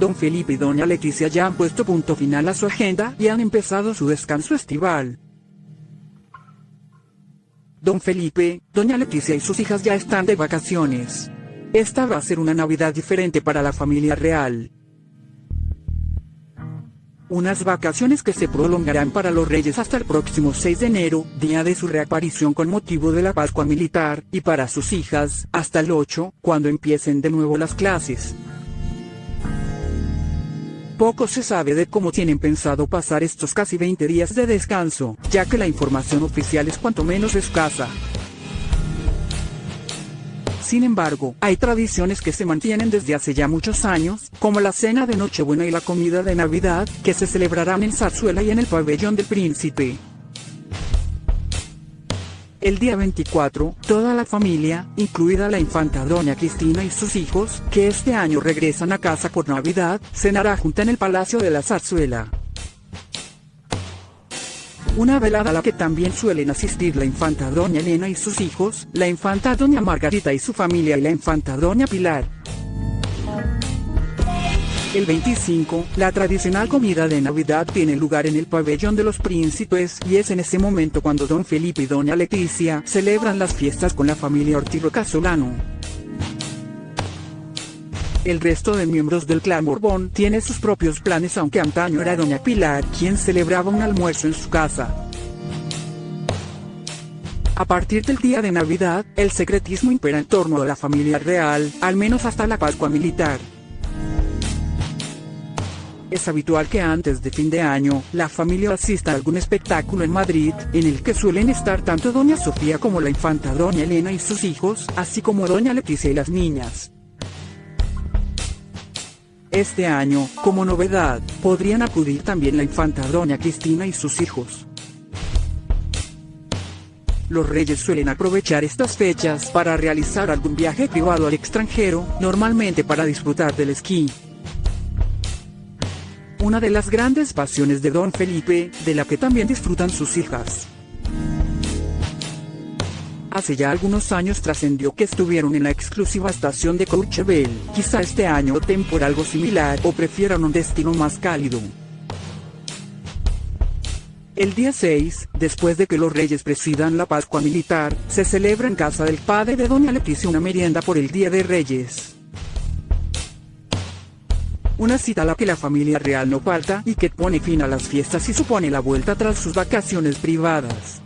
don Felipe y doña Leticia ya han puesto punto final a su agenda y han empezado su descanso estival. Don Felipe, doña Leticia y sus hijas ya están de vacaciones. Esta va a ser una Navidad diferente para la familia real. Unas vacaciones que se prolongarán para los reyes hasta el próximo 6 de enero, día de su reaparición con motivo de la Pascua Militar, y para sus hijas, hasta el 8, cuando empiecen de nuevo las clases. Poco se sabe de cómo tienen pensado pasar estos casi 20 días de descanso, ya que la información oficial es cuanto menos escasa. Sin embargo, hay tradiciones que se mantienen desde hace ya muchos años, como la cena de Nochebuena y la comida de Navidad, que se celebrarán en Zarzuela y en el pabellón del príncipe. El día 24, toda la familia, incluida la infanta doña Cristina y sus hijos, que este año regresan a casa por Navidad, cenará junta en el Palacio de la Zarzuela. Una velada a la que también suelen asistir la infanta doña Elena y sus hijos, la infanta doña Margarita y su familia y la infanta doña Pilar. El 25, la tradicional comida de Navidad tiene lugar en el pabellón de los príncipes y es en ese momento cuando don Felipe y doña Leticia celebran las fiestas con la familia Ortigo Casolano. El resto de miembros del clan Borbón tiene sus propios planes aunque antaño era doña Pilar quien celebraba un almuerzo en su casa. A partir del día de Navidad, el secretismo impera en torno a la familia real, al menos hasta la Pascua militar. Es habitual que antes de fin de año, la familia asista a algún espectáculo en Madrid, en el que suelen estar tanto doña Sofía como la infanta doña Elena y sus hijos, así como doña Leticia y las niñas. Este año, como novedad, podrían acudir también la infanta doña Cristina y sus hijos. Los reyes suelen aprovechar estas fechas para realizar algún viaje privado al extranjero, normalmente para disfrutar del esquí. Una de las grandes pasiones de don Felipe, de la que también disfrutan sus hijas. Hace ya algunos años trascendió que estuvieron en la exclusiva estación de Courchevel, quizá este año opten por algo similar o prefieran un destino más cálido. El día 6, después de que los reyes presidan la Pascua Militar, se celebra en casa del padre de Doña Leticia una merienda por el Día de Reyes. Una cita a la que la familia real no falta y que pone fin a las fiestas y supone la vuelta tras sus vacaciones privadas.